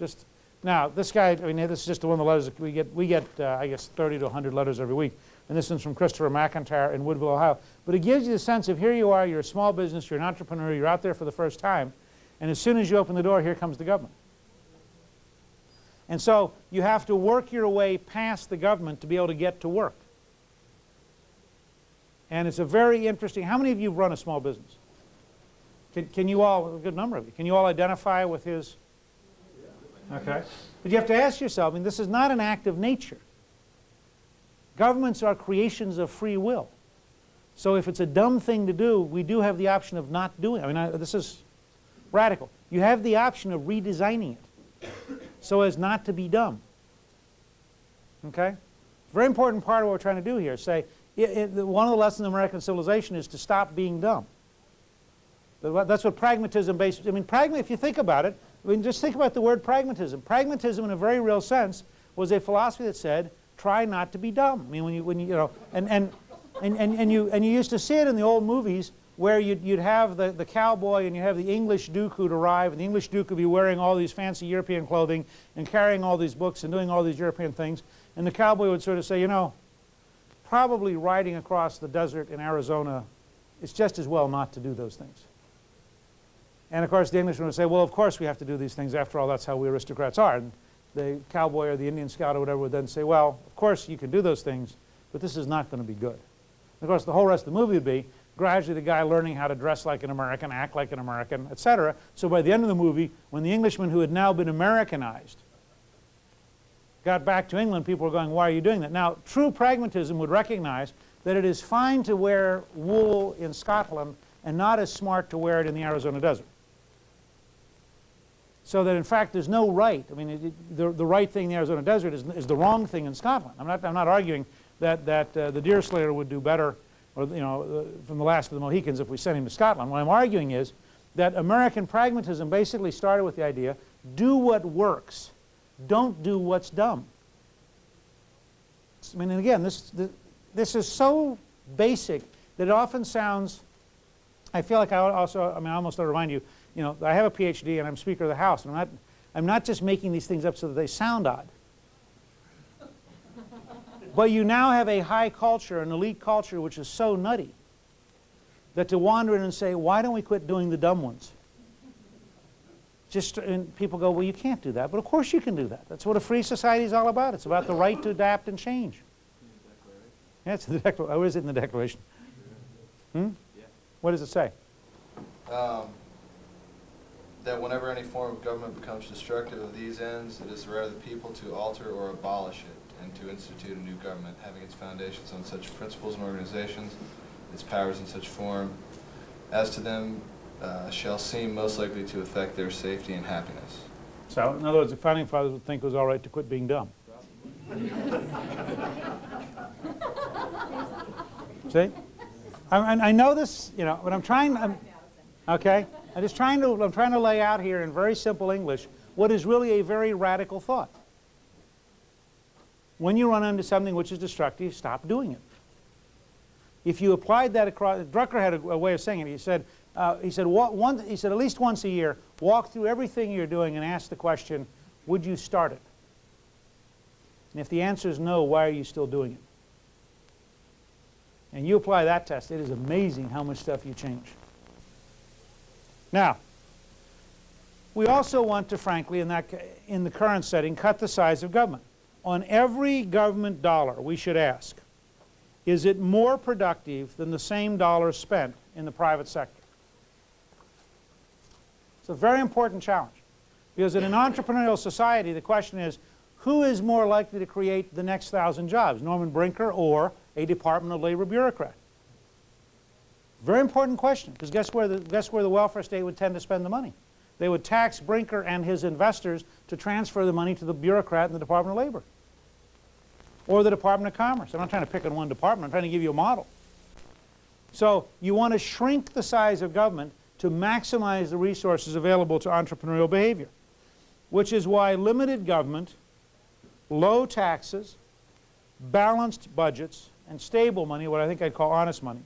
Just now, this guy, I mean, this is just one of the letters we get. We get, uh, I guess, 30 to 100 letters every week. And this one's from Christopher McIntyre in Woodville, Ohio. But it gives you the sense of here you are, you're a small business, you're an entrepreneur, you're out there for the first time, and as soon as you open the door, here comes the government. And so you have to work your way past the government to be able to get to work. And it's a very interesting, how many of you have run a small business? Can, can you all, a good number of you, can you all identify with his? Okay. But you have to ask yourself, I mean, this is not an act of nature. Governments are creations of free will. So if it's a dumb thing to do, we do have the option of not doing it. I mean, I, this is radical. You have the option of redesigning it so as not to be dumb. Okay? Very important part of what we're trying to do here. Say, it, it, one of the lessons of American civilization is to stop being dumb. That's what pragmatism based, I mean, pragma, if you think about it, I mean, just think about the word pragmatism. Pragmatism in a very real sense was a philosophy that said, try not to be dumb. I mean, when you, when you, you know, and, and, and, and, and, you, and you used to see it in the old movies where you'd, you'd have the, the cowboy and you have the English duke who'd arrive, and the English duke would be wearing all these fancy European clothing and carrying all these books and doing all these European things, and the cowboy would sort of say, you know, probably riding across the desert in Arizona, it's just as well not to do those things. And of course the Englishman would say, well, of course we have to do these things. After all, that's how we aristocrats are. And the cowboy or the Indian scout or whatever would then say, well, of course you can do those things, but this is not going to be good. And of course, the whole rest of the movie would be, gradually the guy learning how to dress like an American, act like an American, etc. So by the end of the movie, when the Englishman who had now been Americanized got back to England, people were going, why are you doing that? Now, true pragmatism would recognize that it is fine to wear wool in Scotland and not as smart to wear it in the Arizona desert. So that in fact there's no right. I mean, it, the, the right thing in the Arizona desert is, is the wrong thing in Scotland. I'm not, I'm not arguing that, that uh, the Deerslayer would do better or you know, uh, from the last of the Mohicans if we sent him to Scotland. What I'm arguing is that American pragmatism basically started with the idea, do what works, don't do what's dumb. I mean, and again, this, this, this is so basic that it often sounds, I feel like I also, I mean, I almost want to remind you, you know, I have a PhD and I'm Speaker of the House, and I'm not, I'm not just making these things up so that they sound odd. But you now have a high culture, an elite culture, which is so nutty that to wander in and say, why don't we quit doing the dumb ones? Just, and people go, well, you can't do that. But of course you can do that. That's what a free society is all about. It's about the right to adapt and change. Yeah, it's the declaration. Oh, is it in the Declaration? Hmm? Yeah. What does it say? Um, that whenever any form of government becomes destructive of these ends, it is the right of the people to alter or abolish it and to institute a new government, having its foundations on such principles and organizations, its powers in such form, as to them uh, shall seem most likely to affect their safety and happiness. So, in other words, the Founding Fathers would think it was all right to quit being dumb. See? I, I, know this, you know, but I'm trying, I'm, okay? I'm just trying to, I'm trying to lay out here in very simple English what is really a very radical thought. When you run into something which is destructive, stop doing it. If you applied that across, Drucker had a, a way of saying it. He said, uh, he said, one, he said, at least once a year, walk through everything you're doing and ask the question, would you start it? And if the answer is no, why are you still doing it? And you apply that test, it is amazing how much stuff you change. Now, we also want to, frankly, in, that, in the current setting, cut the size of government on every government dollar, we should ask, is it more productive than the same dollar spent in the private sector? It's a very important challenge because in an entrepreneurial society the question is who is more likely to create the next thousand jobs, Norman Brinker or a Department of Labor bureaucrat? Very important question because guess where the, guess where the welfare state would tend to spend the money? They would tax Brinker and his investors to transfer the money to the bureaucrat in the Department of Labor or the Department of Commerce. I'm not trying to pick on one department. I'm trying to give you a model. So you want to shrink the size of government to maximize the resources available to entrepreneurial behavior, which is why limited government, low taxes, balanced budgets, and stable money, what I think I'd call honest money,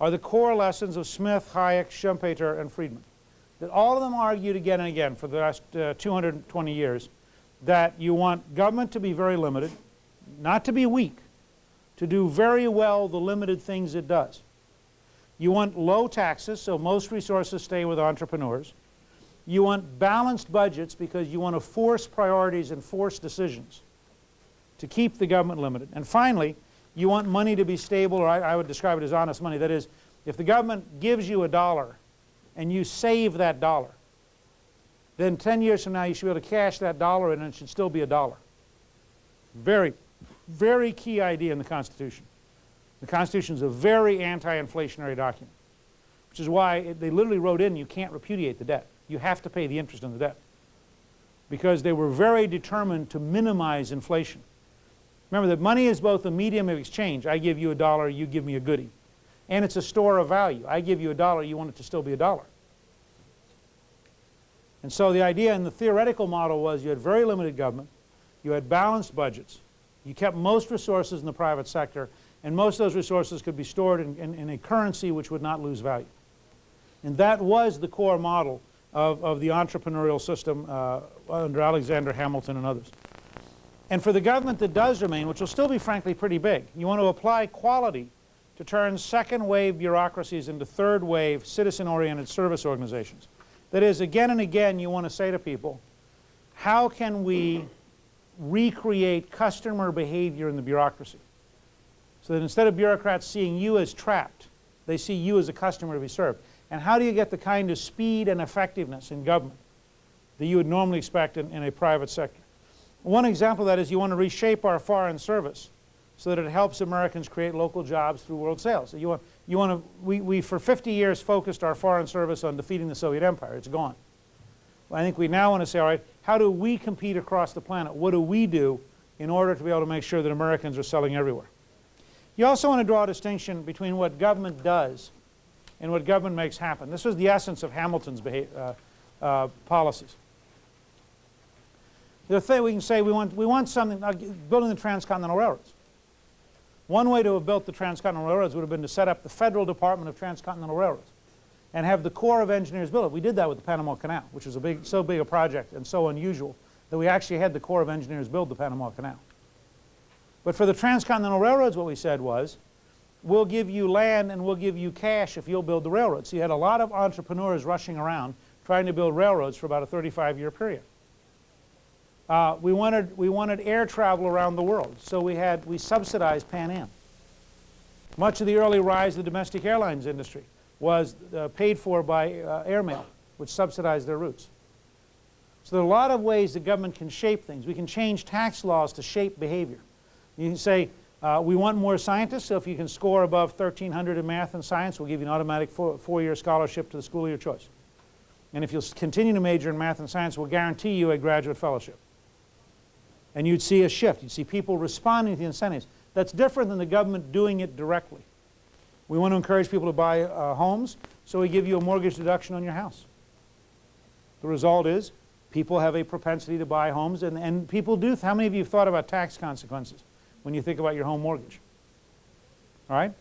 are the core lessons of Smith, Hayek, Schumpeter, and Friedman. that all of them argued again and again for the last uh, 220 years that you want government to be very limited, not to be weak, to do very well the limited things it does. You want low taxes, so most resources stay with entrepreneurs. You want balanced budgets because you want to force priorities and force decisions to keep the government limited. And finally, you want money to be stable, or I, I would describe it as honest money. That is, if the government gives you a dollar and you save that dollar, then 10 years from now you should be able to cash that dollar in and it should still be a dollar. Very, very key idea in the Constitution. The Constitution is a very anti-inflationary document, which is why it, they literally wrote in you can't repudiate the debt. You have to pay the interest on the debt because they were very determined to minimize inflation. Remember that money is both a medium of exchange. I give you a dollar, you give me a goodie. And it's a store of value. I give you a dollar, you want it to still be a dollar. And so the idea in the theoretical model was you had very limited government, you had balanced budgets, you kept most resources in the private sector, and most of those resources could be stored in, in, in a currency which would not lose value. And that was the core model of, of the entrepreneurial system uh, under Alexander Hamilton and others. And for the government that does remain, which will still be frankly pretty big, you want to apply quality to turn second wave bureaucracies into third wave citizen-oriented service organizations. That is, again and again you want to say to people, how can we recreate customer behavior in the bureaucracy? So that instead of bureaucrats seeing you as trapped, they see you as a customer to be served. And how do you get the kind of speed and effectiveness in government that you would normally expect in, in a private sector? One example of that is you want to reshape our foreign service so that it helps Americans create local jobs through world sales. You want, you want to, we, we for 50 years focused our foreign service on defeating the Soviet Empire. It's gone. I think we now want to say, all right, how do we compete across the planet? What do we do in order to be able to make sure that Americans are selling everywhere? You also want to draw a distinction between what government does and what government makes happen. This was the essence of Hamilton's uh, uh, policies. The thing we can say we want, we want something, uh, building the transcontinental railroads. One way to have built the transcontinental railroads would have been to set up the Federal Department of Transcontinental Railroads and have the Corps of Engineers build it. We did that with the Panama Canal, which was a big, so big a project and so unusual that we actually had the Corps of Engineers build the Panama Canal. But for the transcontinental railroads, what we said was, we'll give you land and we'll give you cash if you'll build the railroads. So you had a lot of entrepreneurs rushing around trying to build railroads for about a 35-year period. Uh, we, wanted, we wanted air travel around the world, so we, had, we subsidized Pan Am. Much of the early rise of the domestic airlines industry was uh, paid for by uh, airmail, which subsidized their routes. So there are a lot of ways the government can shape things. We can change tax laws to shape behavior. You can say, uh, we want more scientists, so if you can score above 1,300 in math and science, we'll give you an automatic four-year scholarship to the school of your choice. And if you'll continue to major in math and science, we'll guarantee you a graduate fellowship and you'd see a shift. You'd see people responding to the incentives. That's different than the government doing it directly. We want to encourage people to buy uh, homes, so we give you a mortgage deduction on your house. The result is people have a propensity to buy homes, and, and people do. How many of you have thought about tax consequences when you think about your home mortgage? All right?